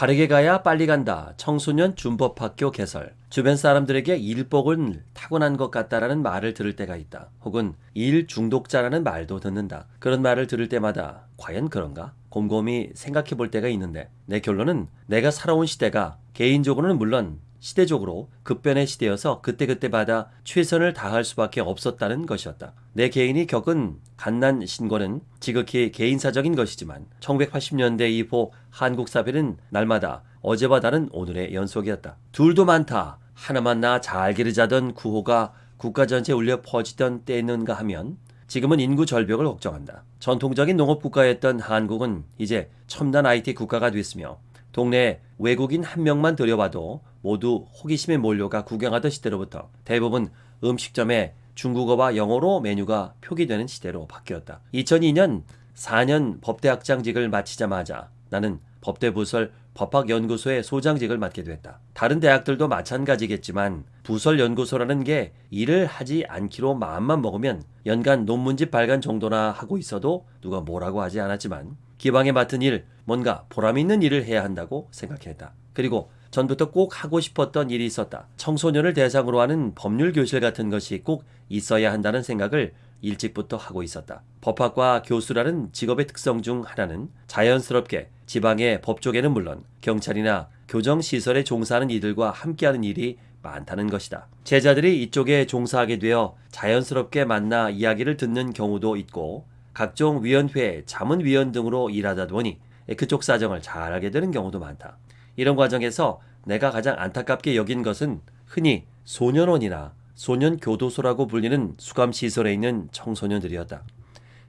바르게 가야 빨리 간다. 청소년 준법학교 개설. 주변 사람들에게 일복은 타고난 것 같다라는 말을 들을 때가 있다. 혹은 일 중독자라는 말도 듣는다. 그런 말을 들을 때마다 과연 그런가? 곰곰이 생각해 볼 때가 있는데 내 결론은 내가 살아온 시대가 개인적으로는 물론 시대적으로 급변의 시대여서 그때그때마다 최선을 다할 수밖에 없었다는 것이었다. 내 개인이 겪은 갓난 신고는 지극히 개인사적인 것이지만 1980년대 이후 한국 사회는 날마다 어제와 다른 오늘의 연속이었다. 둘도 많다. 하나만 나 잘 기르자던 구호가 국가 전체에 울려 퍼지던 때였는가 하면 지금은 인구 절벽을 걱정한다. 전통적인 농업 국가였던 한국은 이제 첨단 IT 국가가 됐으며 동네에 외국인 한 명만 들여와도 모두 호기심에 몰려가 구경하던 시대로부터 대부분 음식점에 중국어와 영어로 메뉴가 표기되는 시대로 바뀌었다. 2002년 4년 법대학장직을 마치자마자 나는 법대부설 법학연구소의 소장직을 맡게 됐다. 다른 대학들도 마찬가지겠지만 부설연구소라는 게 일을 하지 않기로 마음만 먹으면 연간 논문집 발간 정도나 하고 있어도 누가 뭐라고 하지 않았지만 기방에 맡은 일, 뭔가 보람 있는 일을 해야 한다고 생각했다. 그리고 전부터 꼭 하고 싶었던 일이 있었다. 청소년을 대상으로 하는 법률 교실 같은 것이 꼭 있어야 한다는 생각을 일찍부터 하고 있었다. 법학과 교수라는 직업의 특성 중 하나는 자연스럽게 지방의 법조계는 물론 경찰이나 교정시설에 종사하는 이들과 함께하는 일이 많다는 것이다. 제자들이 이쪽에 종사하게 되어 자연스럽게 만나 이야기를 듣는 경우도 있고 각종 위원회, 자문위원 등으로 일하다 보니 그쪽 사정을 잘 알게 되는 경우도 많다. 이런 과정에서 내가 가장 안타깝게 여긴 것은 흔히 소년원이나 소년교도소라고 불리는 수감시설에 있는 청소년들이었다.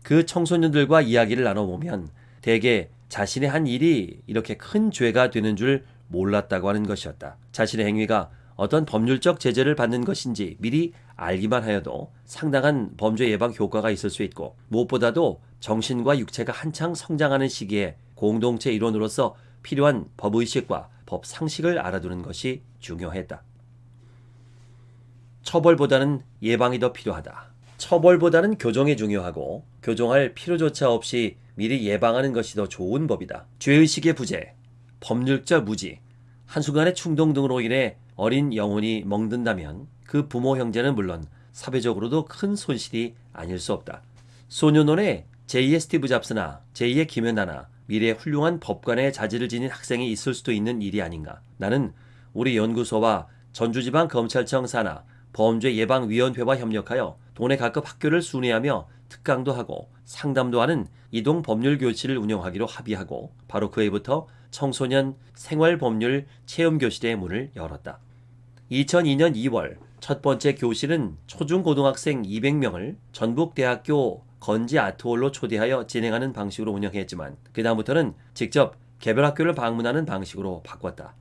그 청소년들과 이야기를 나눠보면 대개 자신의 한 일이 이렇게 큰 죄가 되는 줄 몰랐다고 하는 것이었다. 자신의 행위가 어떤 법률적 제재를 받는 것인지 미리 알기만 하여도 상당한 범죄 예방 효과가 있을 수 있고 무엇보다도 정신과 육체가 한창 성장하는 시기에 공동체 일원으로서 필요한 법의식과 법 상식을 알아두는 것이 중요했다. 처벌보다는 예방이 더 필요하다. 처벌보다는 교정이 중요하고 교정할 필요조차 없이 미리 예방하는 것이 더 좋은 법이다. 죄의식의 부재, 법률적 무지, 한순간의 충동 등으로 인해 어린 영혼이 멍든다면 그 부모 형제는 물론 사회적으로도 큰 손실이 아닐 수 없다. 소년원에 제2의 스티브 잡스나 제2의 김연아나 미래 훌륭한 법관의 자질을 지닌 학생이 있을 수도 있는 일이 아닌가. 나는 우리 연구소와 전주지방검찰청 산하 범죄예방위원회와 협력하여 동네 각급 학교를 순회하며 특강도 하고 상담도 하는 이동 법률 교실을 운영하기로 합의하고 바로 그 해부터 청소년 생활법률 체험교실의 문을 열었다. 2002년 2월 첫 번째 교실은 초중고등학생 200명을 전북대학교 건지 아트홀로 초대하여 진행하는 방식으로 운영했지만 그 다음부터는 직접 개별 학교를 방문하는 방식으로 바꿨다.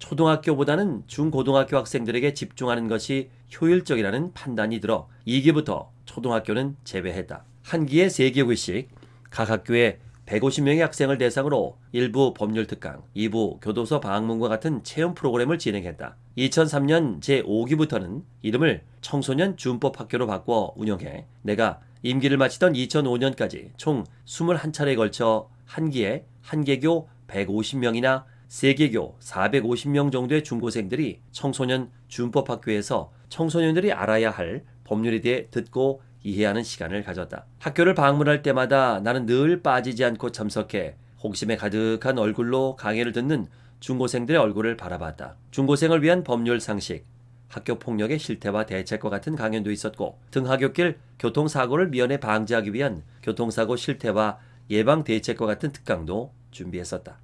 초등학교보다는 중고등학교 학생들에게 집중하는 것이 효율적이라는 판단이 들어 2기부터 초등학교는 제외했다. 한 기에 3개국씩 각 학교에 150명의 학생을 대상으로 일부 법률 특강, 2부 교도소 방문과 같은 체험 프로그램을 진행했다. 2003년 제5기부터는 이름을 청소년 준법 학교로 바꿔 운영해 내가 임기를 마치던 2005년까지 총 21차례에 걸쳐 한 기에 한 개교 150명이나 세 개교 450명 정도의 중고생들이 청소년 준법학교에서 청소년들이 알아야 할 법률에 대해 듣고 이해하는 시간을 가졌다. 학교를 방문할 때마다 나는 늘 빠지지 않고 참석해 호기심에 가득한 얼굴로 강의를 듣는 중고생들의 얼굴을 바라봤다. 중고생을 위한 법률 상식, 학교 폭력의 실태와 대책과 같은 강연도 있었고 등하굣길 교통사고를 미연에 방지하기 위한 교통사고 실태와 예방 대책과 같은 특강도 준비했었다.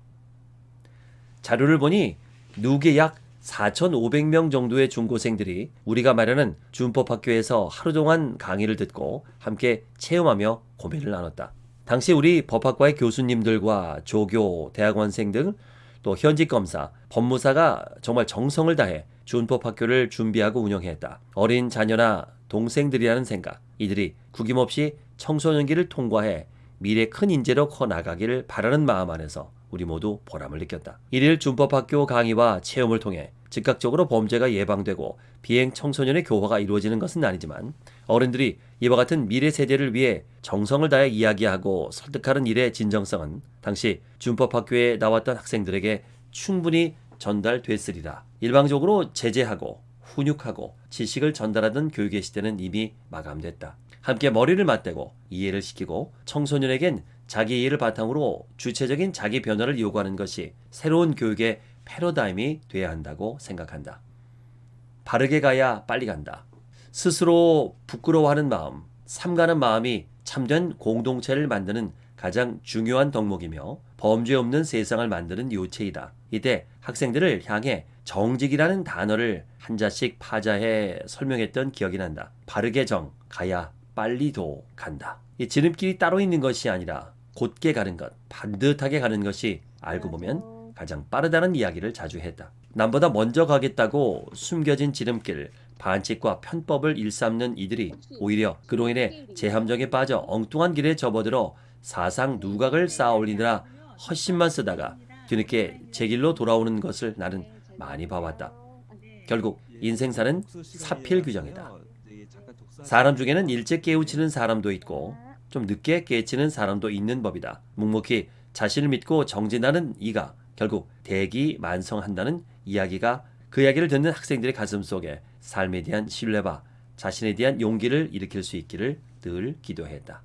자료를 보니 누계 약 4,500명 정도의 중고생들이 우리가 마련한 준법학교에서 하루 동안 강의를 듣고 함께 체험하며 고민을 나눴다. 당시 우리 법학과의 교수님들과 조교, 대학원생 등 또 현직 검사, 법무사가 정말 정성을 다해 준법학교를 준비하고 운영했다. 어린 자녀나 동생들이라는 생각, 이들이 구김없이 청소년기를 통과해 미래 큰 인재로 커 나가기를 바라는 마음 안에서 우리 모두 보람을 느꼈다. 일일 준법학교 강의와 체험을 통해 즉각적으로 범죄가 예방되고 비행 청소년의 교화가 이루어지는 것은 아니지만 어른들이 이와 같은 미래 세대를 위해 정성을 다해 이야기하고 설득하는 일의 진정성은 당시 준법학교에 나왔던 학생들에게 충분히 전달됐으리라. 일방적으로 제재하고 훈육하고 지식을 전달하던 교육의 시대는 이미 마감됐다. 함께 머리를 맞대고 이해를 시키고 청소년에겐 자기 이해를 바탕으로 주체적인 자기 변화를 요구하는 것이 새로운 교육의 패러다임이 돼야 한다고 생각한다. 바르게 가야 빨리 간다. 스스로 부끄러워하는 마음, 삼가는 마음이 참된 공동체를 만드는 가장 중요한 덕목이며 범죄 없는 세상을 만드는 요체이다. 이때 학생들을 향해 정직이라는 단어를 한 자씩 파자해 설명했던 기억이 난다. 바르게 정, 가야 빨리도 간다. 이 지름길이 따로 있는 것이 아니라 곧게 가는 것, 반듯하게 가는 것이 알고 보면 가장 빠르다는 이야기를 자주 했다. 남보다 먼저 가겠다고 숨겨진 지름길, 반칙과 편법을 일삼는 이들이 오히려 그로 인해 제함정에 빠져 엉뚱한 길에 접어들어 사상 누각을 쌓아 올리느라 헛심만 쓰다가 뒤늦게 제 길로 돌아오는 것을 나는 많이 봐왔다. 결국 인생사는 사필 규정이다. 사람 중에는 일찍 깨우치는 사람도 있고 좀 늦게 깨치는 사람도 있는 법이다. 묵묵히 자신을 믿고 정진하는 이가 결국 대기 만성한다는 이야기가 그 이야기를 듣는 학생들의 가슴 속에 삶에 대한 신뢰와 자신에 대한 용기를 일으킬 수 있기를 늘 기도했다.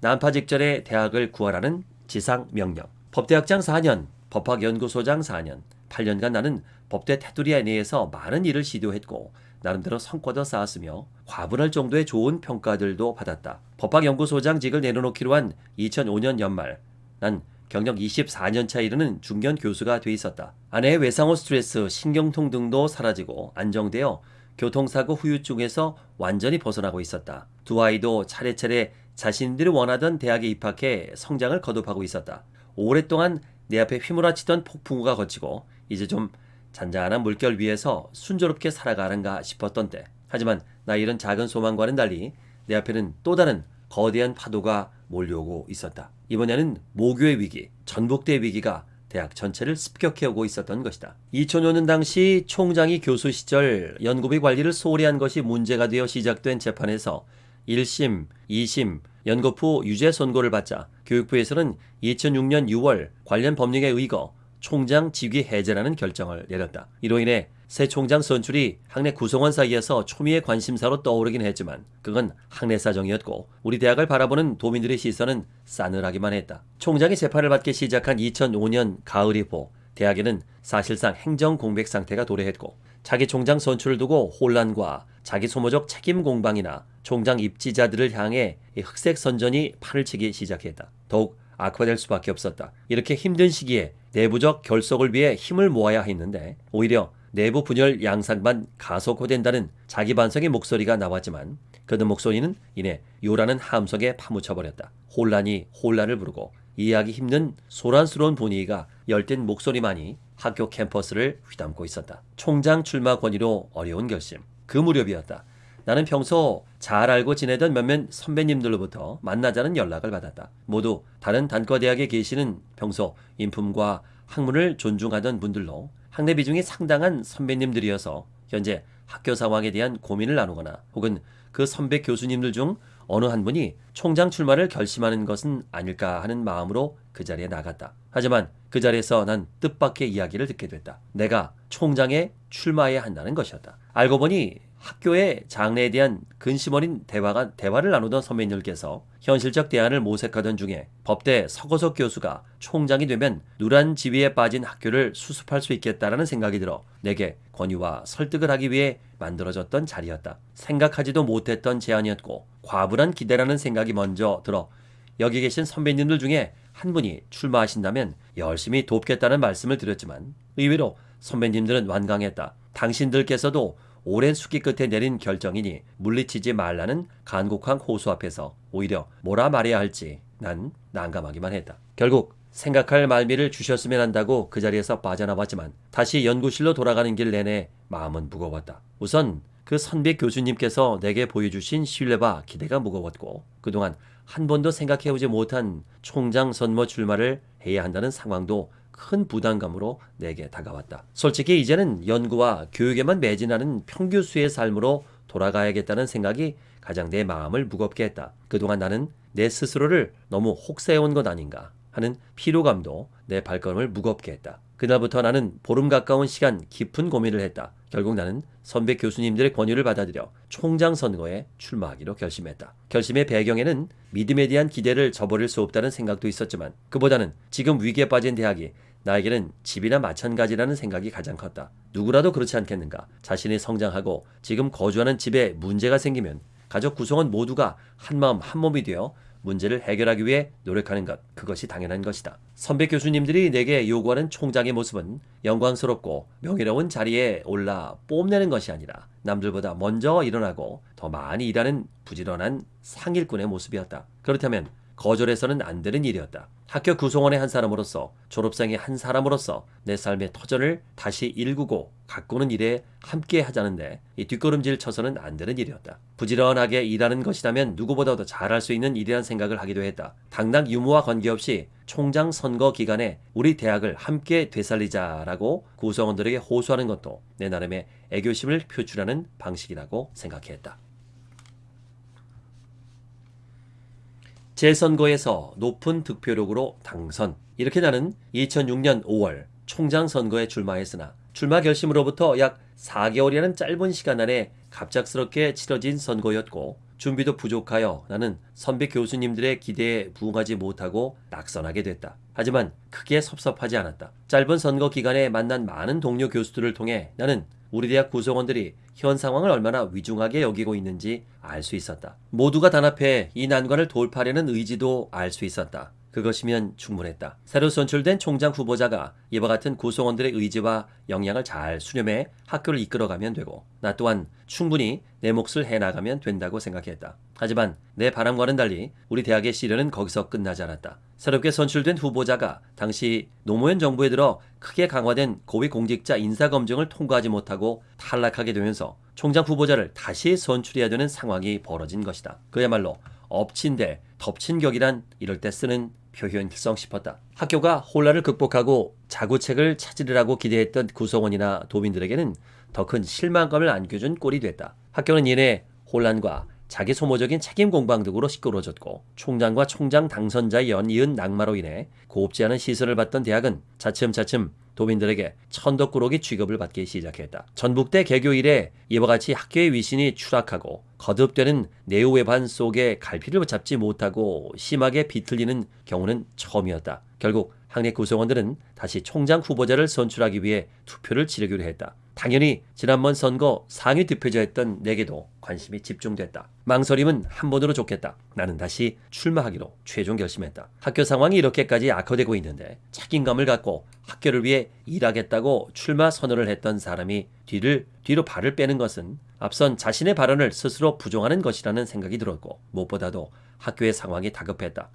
난파 직전에 대학을 구하라는 지상 명령. 법대학장 4년, 법학연구소장 4년, 8년간 나는 법대 테두리 내에서 많은 일을 시도했고 나름대로 성과도 쌓았으며 과분할 정도의 좋은 평가들도 받았다. 법학연구소장직을 내려놓기로 한 2005년 연말 난 경력 24년차 이르는 중견 교수가 돼 있었다. 아내의 외상후 스트레스, 신경통 등도 사라지고 안정되어 교통사고 후유증에서 완전히 벗어나고 있었다. 두 아이도 차례차례 자신들이 원하던 대학에 입학해 성장을 거듭하고 있었다. 오랫동안 내 앞에 휘몰아치던 폭풍우가 거치고 이제 좀 잔잔한 물결 위에서 순조롭게 살아가는가 싶었던 때. 하지만 나 이런 작은 소망과는 달리 내 앞에는 또 다른 거대한 파도가 몰려오고 있었다. 이번에는 모교의 위기, 전북대 위기가 대학 전체를 습격해오고 있었던 것이다. 2005년 당시 총장이 교수 시절 연구비 관리를 소홀히 한 것이 문제가 되어 시작된 재판에서 1심, 2심, 연거푸 유죄 선고를 받자 교육부에서는 2006년 6월 관련 법령에 의거 총장 직위 해제라는 결정을 내렸다. 이로 인해 새 총장 선출이 학내 구성원 사이에서 초미의 관심사로 떠오르긴 했지만 그건 학내 사정이었고 우리 대학을 바라보는 도민들의 시선은 싸늘하기만 했다. 총장이 재판을 받기 시작한 2005년 가을이보 대학에는 사실상 행정 공백 상태가 도래했고 자기 총장 선출을 두고 혼란과 자기 소모적 책임 공방이나 총장 입지자들을 향해 흑색 선전이 판을 치기 시작했다. 더욱 악화될 수밖에 없었다. 이렇게 힘든 시기에 내부적 결속을 위해 힘을 모아야 했는데 오히려 내부 분열 양상만 가속화된다는 자기 반성의 목소리가 나왔지만 그들 목소리는 이내 요라는 함성에 파묻혀버렸다. 혼란이 혼란을 부르고 이해하기 힘든 소란스러운 분위기가 열띤 목소리만이 학교 캠퍼스를 휘담고 있었다. 총장 출마 권위로 어려운 결심. 그 무렵이었다. 나는 평소 잘 알고 지내던 몇몇 선배님들로부터 만나자는 연락을 받았다. 모두 다른 단과대학에 계시는 평소 인품과 학문을 존중하던 분들로 학내 비중이 상당한 선배님들이어서 현재 학교 상황에 대한 고민을 나누거나 혹은 그 선배 교수님들 중 어느 한 분이 총장 출마를 결심하는 것은 아닐까 하는 마음으로 그 자리에 나갔다. 하지만 그 자리에서 난 뜻밖의 이야기를 듣게 됐다. 내가 총장에 출마해야 한다는 것이었다. 알고 보니 학교의 장래에 대한 근심 어린 대화가 대화를 나누던 선배님들께서 현실적 대안을 모색하던 중에 법대 서거석 교수가 총장이 되면 누란 지위에 빠진 학교를 수습할 수 있겠다라는 생각이 들어 내게 권유와 설득을 하기 위해 만들어졌던 자리였다. 생각하지도 못했던 제안이었고 과분한 기대라는 생각이 먼저 들어 여기 계신 선배님들 중에 한 분이 출마하신다면 열심히 돕겠다는 말씀을 드렸지만 의외로 선배님들은 완강했다. 당신들께서도 오랜 수기 끝에 내린 결정이니 물리치지 말라는 간곡한 호소 앞에서 오히려 뭐라 말해야 할지 난 난감하기만 했다. 결국 생각할 말미를 주셨으면 한다고 그 자리에서 빠져나왔지만 다시 연구실로 돌아가는 길 내내 마음은 무거웠다. 우선 그 선배 교수님께서 내게 보여주신 신뢰와 기대가 무거웠고 그동안 한 번도 생각해오지 못한 총장 선거 출마를 해야 한다는 상황도 큰 부담감으로 내게 다가왔다. 솔직히 이제는 연구와 교육에만 매진하는 평교수의 삶으로 돌아가야겠다는 생각이 가장 내 마음을 무겁게 했다. 그동안 나는 내 스스로를 너무 혹사해온 것 아닌가. 하는 피로감도 내 발걸음을 무겁게 했다. 그날부터 나는 보름 가까운 시간 깊은 고민을 했다. 결국 나는 선배 교수님들의 권유를 받아들여 총장 선거에 출마하기로 결심했다. 결심의 배경에는 믿음에 대한 기대를 저버릴 수 없다는 생각도 있었지만 그보다는 지금 위기에 빠진 대학이 나에게는 집이나 마찬가지라는 생각이 가장 컸다. 누구라도 그렇지 않겠는가? 자신이 성장하고 지금 거주하는 집에 문제가 생기면 가족 구성원 모두가 한마음 한몸이 되어 문제를 해결하기 위해 노력하는 것, 그것이 당연한 것이다. 선배 교수님들이 내게 요구하는 총장의 모습은 영광스럽고 명예로운 자리에 올라 뽐내는 것이 아니라 남들보다 먼저 일어나고 더 많이 일하는 부지런한 상일꾼의 모습이었다. 그렇다면 거절해서는 안 되는 일이었다. 학교 구성원의 한 사람으로서 졸업생의 한 사람으로서 내 삶의 터전을 다시 일구고 가꾸는 일에 함께 하자는데 이 뒷걸음질 쳐서는 안 되는 일이었다. 부지런하게 일하는 것이라면 누구보다 도 잘할 수 있는 일이란 생각을 하기도 했다. 당당 유무와 관계없이 총장 선거 기간에 우리 대학을 함께 되살리자라고 구성원들에게 호소하는 것도 내 나름의 애교심을 표출하는 방식이라고 생각했다. 재선거에서 높은 득표력으로 당선. 이렇게 나는 2006년 5월 총장 선거에 출마했으나 출마 결심으로부터 약 4개월이라는 짧은 시간 안에 갑작스럽게 치러진 선거였고 준비도 부족하여 나는 선배 교수님들의 기대에 부응하지 못하고 낙선하게 됐다. 하지만 크게 섭섭하지 않았다. 짧은 선거 기간에 만난 많은 동료 교수들을 통해 나는 우리 대학 구성원들이 현 상황을 얼마나 위중하게 여기고 있는지 알 수 있었다. 모두가 단합해 이 난관을 돌파하려는 의지도 알 수 있었다. 그것이면 충분했다. 새로 선출된 총장 후보자가 이와 같은 구성원들의 의지와 역량을 잘 수렴해 학교를 이끌어가면 되고 나 또한 충분히 내 몫을 해나가면 된다고 생각했다. 하지만 내 바람과는 달리 우리 대학의 시련은 거기서 끝나지 않았다. 새롭게 선출된 후보자가 당시 노무현 정부에 들어 크게 강화된 고위공직자 인사검증을 통과하지 못하고 탈락하게 되면서 총장 후보자를 다시 선출해야 되는 상황이 벌어진 것이다. 그야말로 엎친 데 덮친 격이란 이럴 때 쓰는 표현일성 싶었다. 학교가 혼란을 극복하고 자구책을 찾으리라고 기대했던 구성원이나 도민들에게는 더 큰 실망감을 안겨준 꼴이 됐다. 학교는 이내 혼란과 자기 소모적인 책임 공방 등으로 시끄러워졌고 총장과 총장 당선자의 연이은 낙마로 인해 곱지 않은 시선을 받던 대학은 차츰차츰 도민들에게 천덕꾸러기 취급을 받기 시작했다. 전북대 개교 이래 이와 같이 학교의 위신이 추락하고 거듭되는 내후외반 속에 갈피를 잡지 못하고 심하게 비틀리는 경우는 처음이었다. 결국 학내 구성원들은 다시 총장 후보자를 선출하기 위해 투표를 치르기로 했다. 당연히 지난번 선거 상위 득표자였던 내게도 관심이 집중됐다. 망설임은 한 번으로 좋겠다. 나는 다시 출마하기로 최종 결심했다. 학교 상황이 이렇게까지 악화되고 있는데 책임감을 갖고 학교를 위해 일하겠다고 출마 선언을 했던 사람이 뒤를 뒤로 발을 빼는 것은 앞선 자신의 발언을 스스로 부정하는 것이라는 생각이 들었고 무엇보다도 학교의 상황이 다급했다.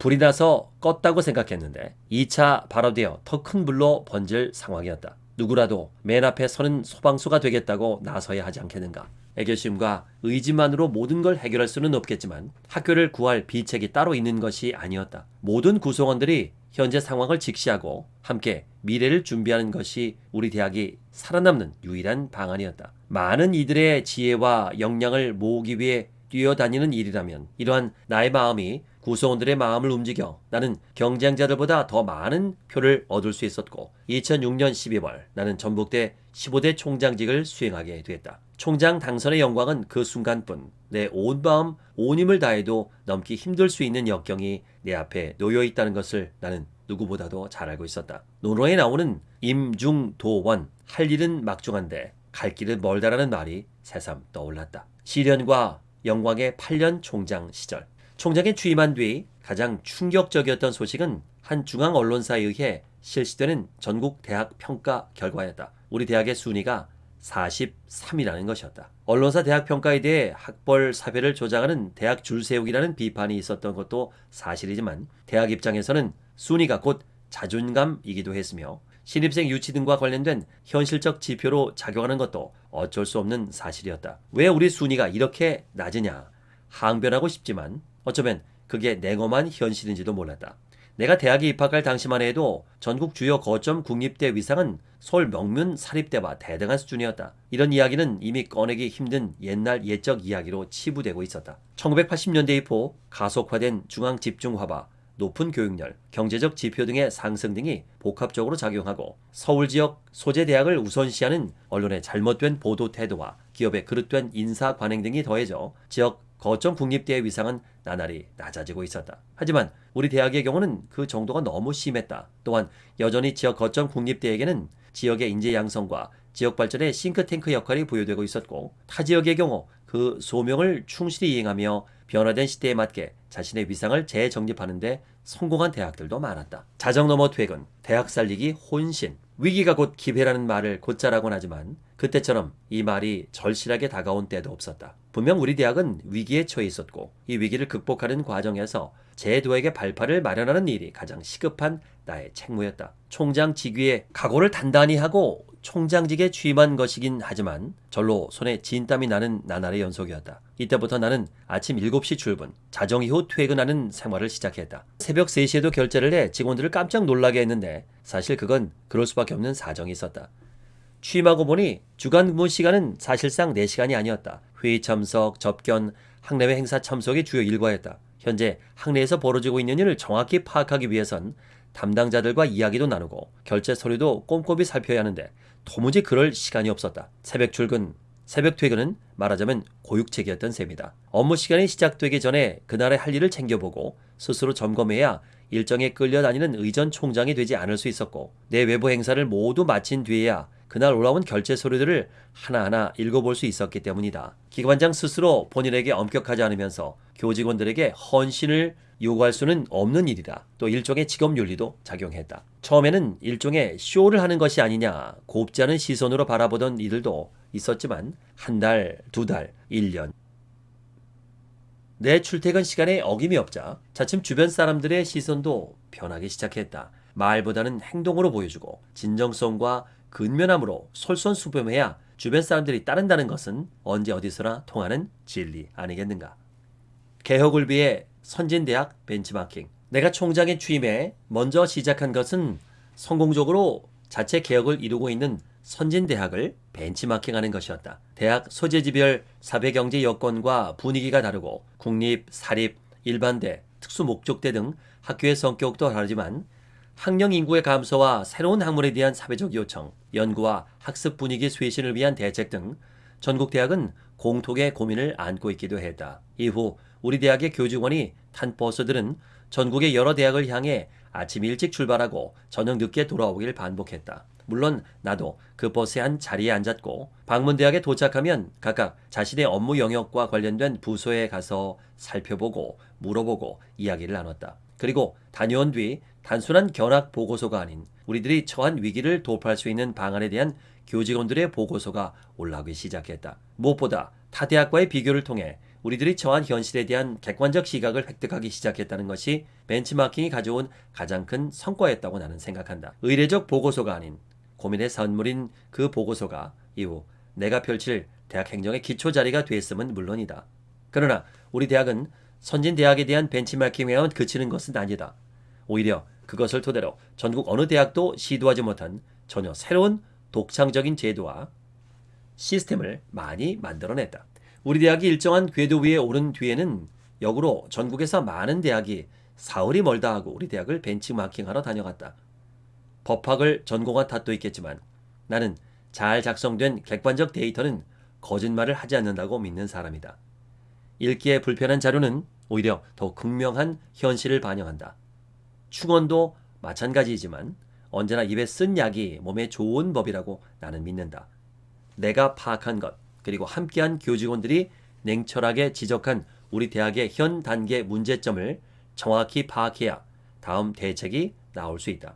불이 나서 껐다고 생각했는데 2차 발화되어 더 큰 불로 번질 상황이었다. 누구라도 맨 앞에 서는 소방수가 되겠다고 나서야 하지 않겠는가. 애결심과 의지만으로 모든 걸 해결할 수는 없겠지만 학교를 구할 비책이 따로 있는 것이 아니었다. 모든 구성원들이 현재 상황을 직시하고 함께 미래를 준비하는 것이 우리 대학이 살아남는 유일한 방안이었다. 많은 이들의 지혜와 역량을 모으기 위해 뛰어다니는 일이라면 이러한 나의 마음이 구성원들의 마음을 움직여 나는 경쟁자들보다 더 많은 표를 얻을 수 있었고 2006년 12월 나는 전북대 15대 총장직을 수행하게 됐다. 총장 당선의 영광은 그 순간뿐 내 온 마음 온 힘을 다해도 넘기 힘들 수 있는 역경이 내 앞에 놓여 있다는 것을 나는 누구보다도 잘 알고 있었다. 논어에 나오는 임중도원 할 일은 막중한데 갈 길은 멀다라는 말이 새삼 떠올랐다. 시련과 영광의 8년 총장 시절 총장에 취임한 뒤 가장 충격적이었던 소식은 한 중앙 언론사에 의해 실시되는 전국 대학 평가 결과였다. 우리 대학의 순위가 43이라는 것이었다. 언론사 대학 평가에 대해 학벌 사회를 조장하는 대학 줄세우기라는 비판이 있었던 것도 사실이지만 대학 입장에서는 순위가 곧 자존감이기도 했으며 신입생 유치 등과 관련된 현실적 지표로 작용하는 것도 어쩔 수 없는 사실이었다. 왜 우리 순위가 이렇게 낮으냐? 항변하고 싶지만 어쩌면 그게 냉엄한 현실인지도 몰랐다. 내가 대학에 입학할 당시만 해도 전국 주요 거점 국립대 위상은 서울 명문 사립대와 대등한 수준이었다. 이런 이야기는 이미 꺼내기 힘든 옛날 옛적 이야기로 치부되고 있었다. 1980년대 이후 가속화된 중앙 집중화와 높은 교육열, 경제적 지표 등의 상승 등이 복합적으로 작용하고 서울 지역 소재 대학을 우선시하는 언론의 잘못된 보도 태도와 기업의 그릇된 인사 관행 등이 더해져 지역 거점 국립대의 위상은 나날이 낮아지고 있었다. 하지만 우리 대학의 경우는 그 정도가 너무 심했다. 또한 여전히 지역 거점 국립대에게는 지역의 인재 양성과 지역 발전의 싱크탱크 역할이 부여되고 있었고 타 지역의 경우 그 소명을 충실히 이행하며 변화된 시대에 맞게 자신의 위상을 재정립하는 데 성공한 대학들도 많았다. 자정 넘어 퇴근, 대학 살리기 혼신, 위기가 곧 기회라는 말을 곧잘하곤 하지만 그때처럼 이 말이 절실하게 다가온 때도 없었다. 분명 우리 대학은 위기에 처해 있었고 이 위기를 극복하는 과정에서 제도에게 발판을 마련하는 일이 가장 시급한 나의 책무였다. 총장 직위에 각오를 단단히 하고 총장직에 취임한 것이긴 하지만 절로 손에 진땀이 나는 나날의 연속이었다. 이때부터 나는 아침 7시 출근, 자정 이후 퇴근하는 생활을 시작했다. 새벽 3시에도 결제를 해 직원들을 깜짝 놀라게 했는데 사실 그건 그럴 수밖에 없는 사정이 있었다. 취임하고 보니 주간 근무 시간은 사실상 4시간이 아니었다. 회의 참석, 접견, 학내외 행사 참석이 주요 일과였다. 현재 학내에서 벌어지고 있는 일을 정확히 파악하기 위해선 담당자들과 이야기도 나누고 결제 서류도 꼼꼼히 살펴야 하는데 도무지 그럴 시간이 없었다. 새벽 출근, 새벽 퇴근은 말하자면 고육책이었던 셈이다. 업무 시간이 시작되기 전에 그날의 할 일을 챙겨보고 스스로 점검해야 일정에 끌려다니는 의전 총장이 되지 않을 수 있었고 내 외부 행사를 모두 마친 뒤에야 그날 올라온 결제 서류들을 하나하나 읽어볼 수 있었기 때문이다. 기관장 스스로 본인에게 엄격하지 않으면서 교직원들에게 헌신을 요구할 수는 없는 일이다. 또 일종의 직업 윤리도 작용했다. 처음에는 일종의 쇼를 하는 것이 아니냐 곱지 않은 시선으로 바라보던 이들도 있었지만 한 달, 두 달, 일 년. 내 출퇴근 시간에 어김이 없자 차츰 주변 사람들의 시선도 변하기 시작했다. 말보다는 행동으로 보여주고 진정성과 근면함으로 솔선수범해야 주변 사람들이 따른다는 것은 언제 어디서나 통하는 진리 아니겠는가. 개혁을 위해 선진대학 벤치마킹. 내가 총장에 취임해 먼저 시작한 것은 성공적으로 자체 개혁을 이루고 있는 선진대학을 벤치마킹하는 것이었다. 대학 소재지별 사회경제 여건과 분위기가 다르고 국립, 사립, 일반대, 특수목적대 등 학교의 성격도 다르지만 학령 인구의 감소와 새로운 학문에 대한 사회적 요청, 연구와 학습 분위기 쇄신을 위한 대책 등 전국 대학은 공통의 고민을 안고 있기도 했다. 이후 우리 대학의 교직원이 탄 버스들은 전국의 여러 대학을 향해 아침 일찍 출발하고 저녁 늦게 돌아오길 반복했다. 물론 나도 그 버스의 한 자리에 앉았고 방문대학에 도착하면 각각 자신의 업무 영역과 관련된 부서에 가서 살펴보고 물어보고 이야기를 나눴다. 그리고 다녀온 뒤 단순한 견학 보고서가 아닌 우리들이 처한 위기를 돌파할 수 있는 방안에 대한 교직원들의 보고서가 올라오기 시작했다. 무엇보다 타 대학과의 비교를 통해 우리들이 처한 현실에 대한 객관적 시각을 획득하기 시작했다는 것이 벤치마킹이 가져온 가장 큰 성과였다고 나는 생각한다. 의례적 보고서가 아닌 고민의 선물인 그 보고서가 이후 내가 펼칠 대학 행정의 기초 자리가 됐음은 물론이다. 그러나 우리 대학은 선진 대학에 대한 벤치마킹에만 그치는 것은 아니다. 오히려 그것을 토대로 전국 어느 대학도 시도하지 못한 전혀 새로운 독창적인 제도와 시스템을 많이 만들어냈다. 우리 대학이 일정한 궤도 위에 오른 뒤에는 역으로 전국에서 많은 대학이 사흘이 멀다 하고 우리 대학을 벤치마킹하러 다녀갔다. 법학을 전공한 탓도 있겠지만 나는 잘 작성된 객관적 데이터는 거짓말을 하지 않는다고 믿는 사람이다. 읽기에 불편한 자료는 오히려 더 극명한 현실을 반영한다. 충언도 마찬가지이지만 언제나 입에 쓴 약이 몸에 좋은 법이라고 나는 믿는다. 내가 파악한 것, 그리고 함께한 교직원들이 냉철하게 지적한 우리 대학의 현 단계 문제점을 정확히 파악해야 다음 대책이 나올 수 있다.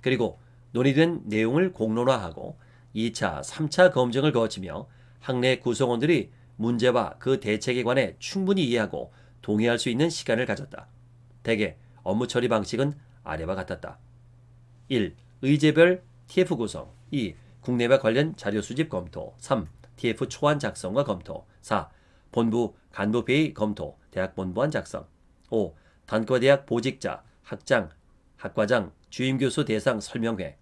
그리고 논의된 내용을 공론화하고 2차, 3차 검증을 거치며 학내 구성원들이 문제와 그 대책에 관해 충분히 이해하고 동의할 수 있는 시간을 가졌다. 대개 업무 처리 방식은 아래와 같았다. 1. 의제별 TF 구성 2. 국내와 관련 자료 수집 검토 3. TF 초안 작성과 검토 4. 본부 간부 회의 검토 대학 본부안 작성 5. 단과대학 보직자, 학장, 학과장, 주임교수 대상 설명회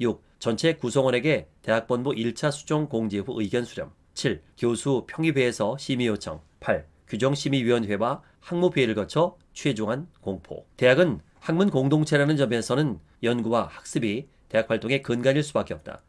6. 전체 구성원에게 대학본부 1차 수종 공지 후 의견 수렴 7. 교수 평의회에서 심의 요청 8. 규정심의위원회와 학무회의를 거쳐 최종한 공포 대학은 학문 공동체라는 점에서는 연구와 학습이 대학 활동의 근간일 수밖에 없다.